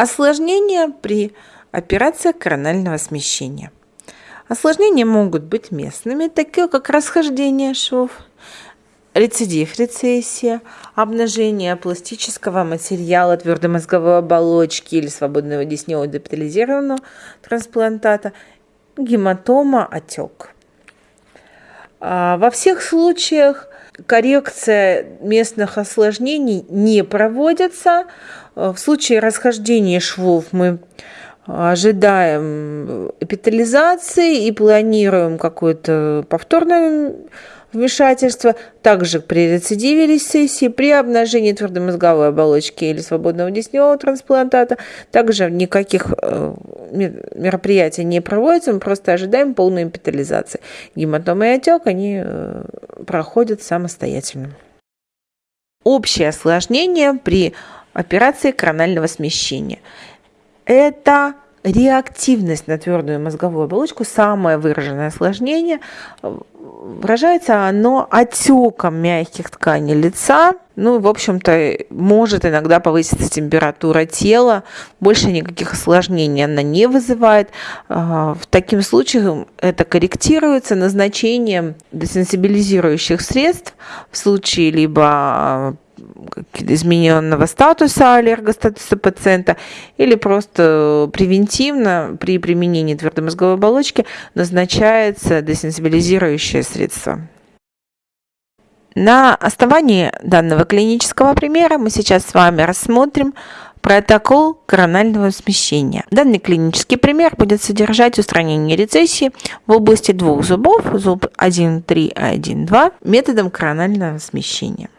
Осложнения при операции коронального смещения. Осложнения могут быть местными, такие как расхождение швов, рецидив рецессия, обнажение пластического материала твердой мозговой оболочки или свободного десневого депитализированного трансплантата, гематома, отек. А во всех случаях коррекция местных осложнений не проводится. В случае расхождения швов мы ожидаем эпитализации и планируем какое-то повторное вмешательство, также при рецидиве рецессии, при обнажении твердомозговой оболочки или свободного десневого трансплантата, также никаких э, мероприятий не проводится, мы просто ожидаем полной эпитализации. Гематома и отек, они э, проходят самостоятельно. Общее осложнение при операции коронального смещения – это реактивность на твердую мозговую оболочку, самое выраженное осложнение, выражается оно отеком мягких тканей лица. Ну, в общем-то, может иногда повыситься температура тела, больше никаких осложнений она не вызывает. А, в таким случаях это корректируется назначением десенсибилизирующих средств в случае либо измененного статуса, аллергостатуса пациента, или просто превентивно при применении твердомозговой оболочки назначается десенсибилизирующее средство. На основании данного клинического примера мы сейчас с вами рассмотрим протокол коронального смещения. Данный клинический пример будет содержать устранение рецессии в области двух зубов, зуб 1.3 и 1.2, методом коронального смещения.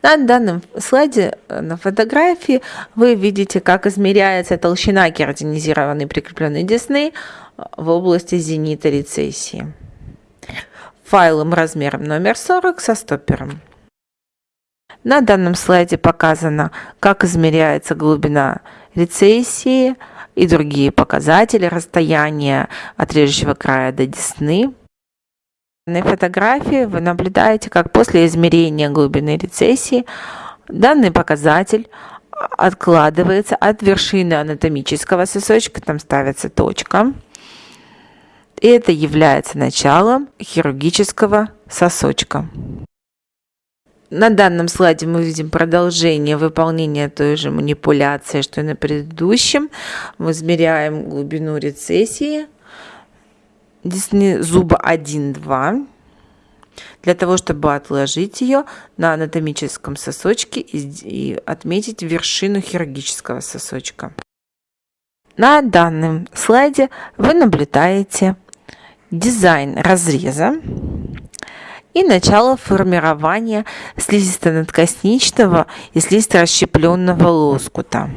На данном слайде э, на фотографии вы видите, как измеряется толщина кератинизированной прикрепленной десны э, в области зенита рецессии. Файлом размером номер 40 со стоппером. На данном слайде показано, как измеряется глубина рецессии и другие показатели расстояния от режущего края до десны. На фотографии вы наблюдаете, как после измерения глубины рецессии данный показатель откладывается от вершины анатомического сосочка, там ставится точка. И это является началом хирургического сосочка. На данном слайде мы видим продолжение выполнения той же манипуляции, что и на предыдущем. Мы измеряем глубину рецессии десны зуба 1-2 для того, чтобы отложить ее на анатомическом сосочке и отметить вершину хирургического сосочка. На данном слайде вы наблюдаете дизайн разреза и начало формирования слизисто-надкосничного и слизисто-расщепленного лоскута.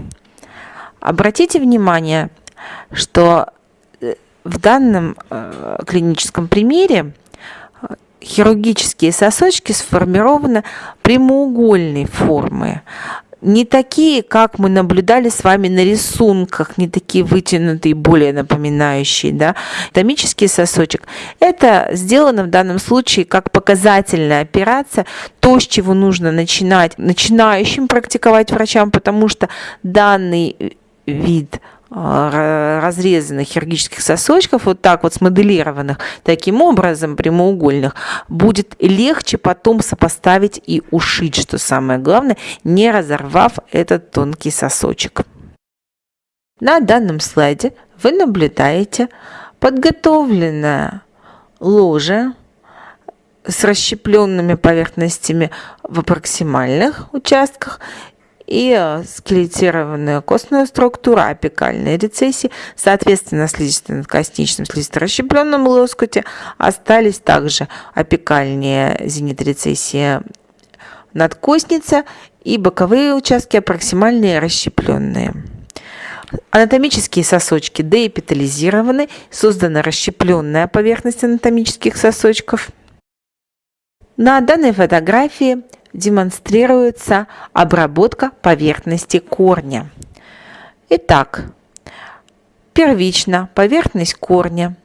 Обратите внимание, что в данном э, клиническом примере э, хирургические сосочки сформированы прямоугольной формы. Не такие, как мы наблюдали с вами на рисунках, не такие вытянутые, более напоминающие. Да? Томический сосочек. Это сделано в данном случае как показательная операция, то, с чего нужно начинать начинающим практиковать врачам, потому что данный вид а, разрезанных хирургических сосочков, вот так вот смоделированных, таким образом прямоугольных, будет легче потом сопоставить и ушить, что самое главное, не разорвав этот тонкий сосочек. На данном слайде вы наблюдаете подготовленное ложе с расщепленными поверхностями в проксимальных участках и э, скелетированная костная структура апикальной рецессии, соответственно, слизисто-надкосничном слизисто-расщепленном лоскуте остались также апикальные зенитрецессия надкостница и боковые участки проксимальные расщепленные. Анатомические сосочки деэпитализированы, создана расщепленная поверхность анатомических сосочков. На данной фотографии демонстрируется обработка поверхности корня. Итак, первично поверхность корня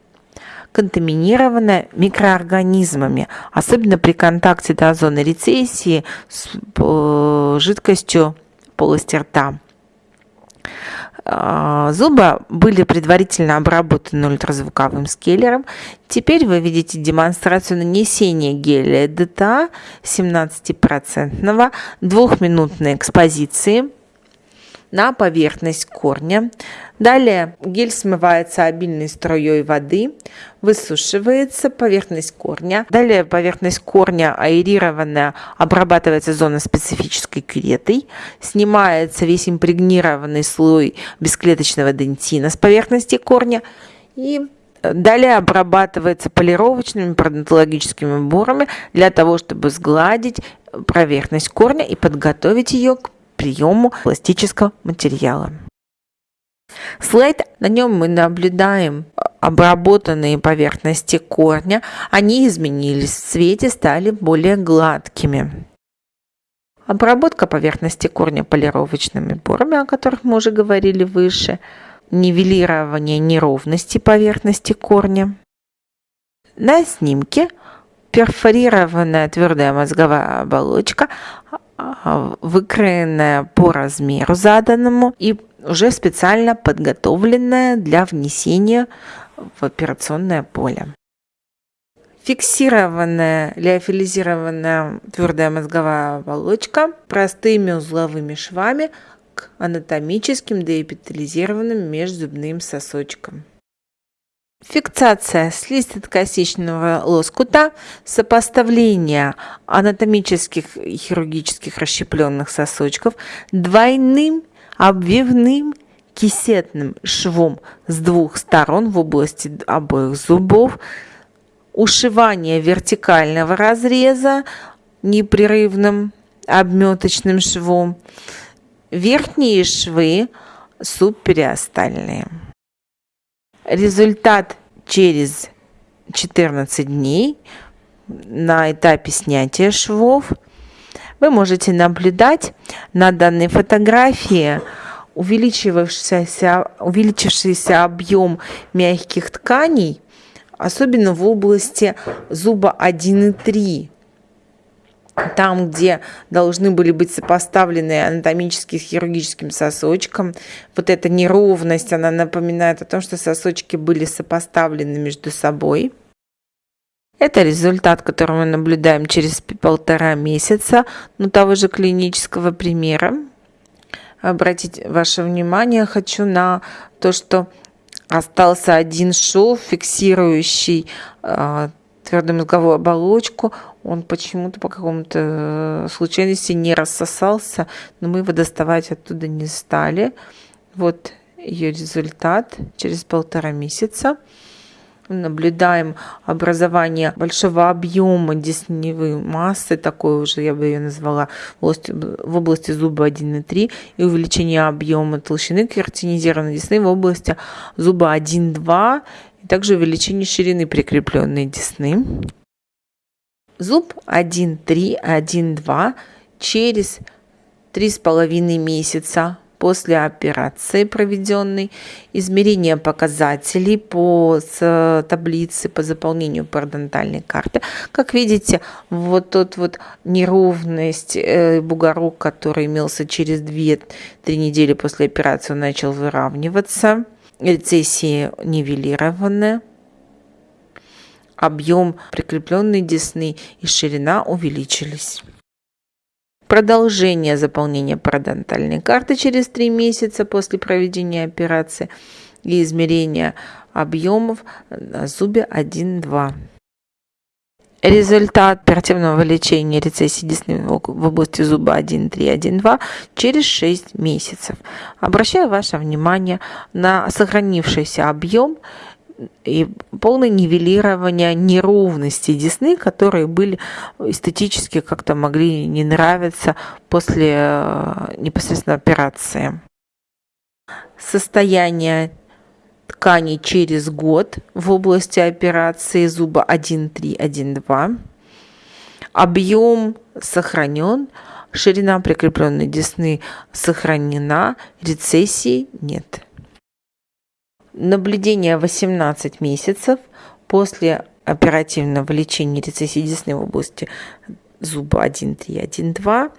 контаминирована микроорганизмами, особенно при контакте до зоны рецессии с жидкостью полости рта. А, зубы были предварительно обработаны ультразвуковым скеллером. Теперь вы видите демонстрацию нанесения геля ДТА 17% двухминутной экспозиции на поверхность корня. Далее гель смывается обильной струей воды, высушивается поверхность корня. Далее поверхность корня аэрированная обрабатывается зона специфической кюретой. Снимается весь импрегнированный слой бесклеточного дентина с поверхности корня. И Далее обрабатывается полировочными пародонтологическими бурами для того, чтобы сгладить поверхность корня и подготовить ее к приему пластического материала. Слайд, на нем мы наблюдаем обработанные поверхности корня, они изменились в цвете, стали более гладкими. Обработка поверхности корня полировочными порами, о которых мы уже говорили выше, нивелирование неровности поверхности корня. На снимке перфорированная твердая мозговая оболочка выкроенная по размеру заданному и уже специально подготовленная для внесения в операционное поле. Фиксированная лиофилизированная твердая мозговая оболочка простыми узловыми швами к анатомическим деэпитализированным межзубным сосочкам. Фиксация слизистокосичного лоскута, сопоставление анатомических и хирургических расщепленных сосочков двойным обвивным кисетным швом с двух сторон в области обоих зубов, ушивание вертикального разреза непрерывным обметочным швом, верхние швы субпериостальные. Результат через 14 дней на этапе снятия швов. Вы можете наблюдать на данной фотографии увеличившийся, увеличившийся объем мягких тканей, особенно в области зуба 1 и 3 там, где должны были быть сопоставлены анатомические с хирургическим сосочком. Вот эта неровность, она напоминает о том, что сосочки были сопоставлены между собой. Это результат, который мы наблюдаем через полтора месяца, ну, того же клинического примера. Обратить ваше внимание хочу на то, что остался один шов, фиксирующий э, твердую мозговую оболочку, он почему-то по какому-то э, случайности не рассосался, но мы его доставать оттуда не стали. Вот ее результат через полтора месяца. Наблюдаем образование большого объема десневой массы, такой уже я бы ее назвала, в области, зуба 1 и 3, и увеличение объема толщины кератинизированной десны в области зуба 1-2, и также увеличение ширины прикрепленной десны. Зуб 1-3, 1-2 через 3,5 месяца после операции проведенной, измерение показателей по таблице по заполнению парадонтальной карты. Как видите, вот тот вот неровность, э, бугорок, который имелся через 2-3 недели после операции, начал выравниваться. Рецессии нивелированы объем прикрепленной десны и ширина увеличились. Продолжение заполнения парадонтальной карты через 3 месяца после проведения операции и измерения объемов на зубе 1-2. Результат оперативного лечения рецессии десны в области зуба 1.3-1.2 через 6 месяцев. Обращаю ваше внимание на сохранившийся объем и полное нивелирование неровностей десны, которые были эстетически как-то могли не нравиться после э, непосредственно операции. Состояние ткани через год в области операции зуба 1.3, 1.2. Объем сохранен, ширина прикрепленной десны сохранена, рецессии нет. Наблюдение 18 месяцев после оперативного лечения в области зуба 1.3, 1.2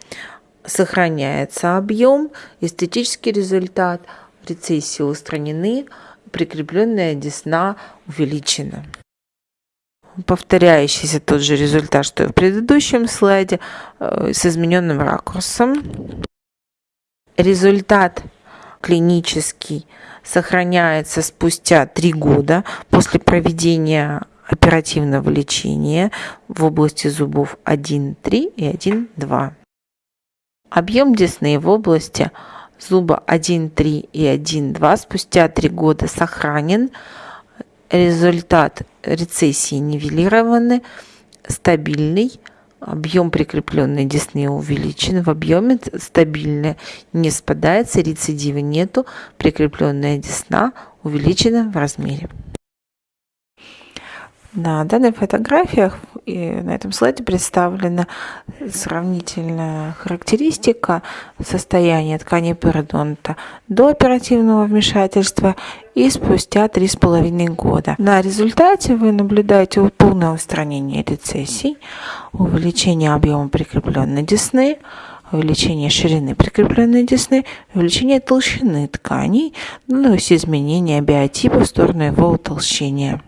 сохраняется объем, эстетический результат – рецессии устранены, прикрепленная десна увеличена. Повторяющийся тот же результат, что и в предыдущем слайде, э, с измененным ракурсом. Результат клинический сохраняется спустя три года после проведения оперативного лечения в области зубов 1.3 и 1.2. Объем десны в области зуба 1.3 и 1.2 спустя три года сохранен. Результат рецессии нивелированы, стабильный. Объем прикрепленной десны увеличен, в объеме стабильно не спадается, рецидива нету, прикрепленная десна увеличена в размере. На данных фотографиях и на этом слайде представлена сравнительная характеристика состояния тканей пародонта до оперативного вмешательства и спустя 3,5 года. На результате вы наблюдаете полное устранение рецессий, увеличение объема прикрепленной десны, увеличение ширины прикрепленной десны, увеличение толщины тканей, ну и изменение биотипа в сторону его утолщения.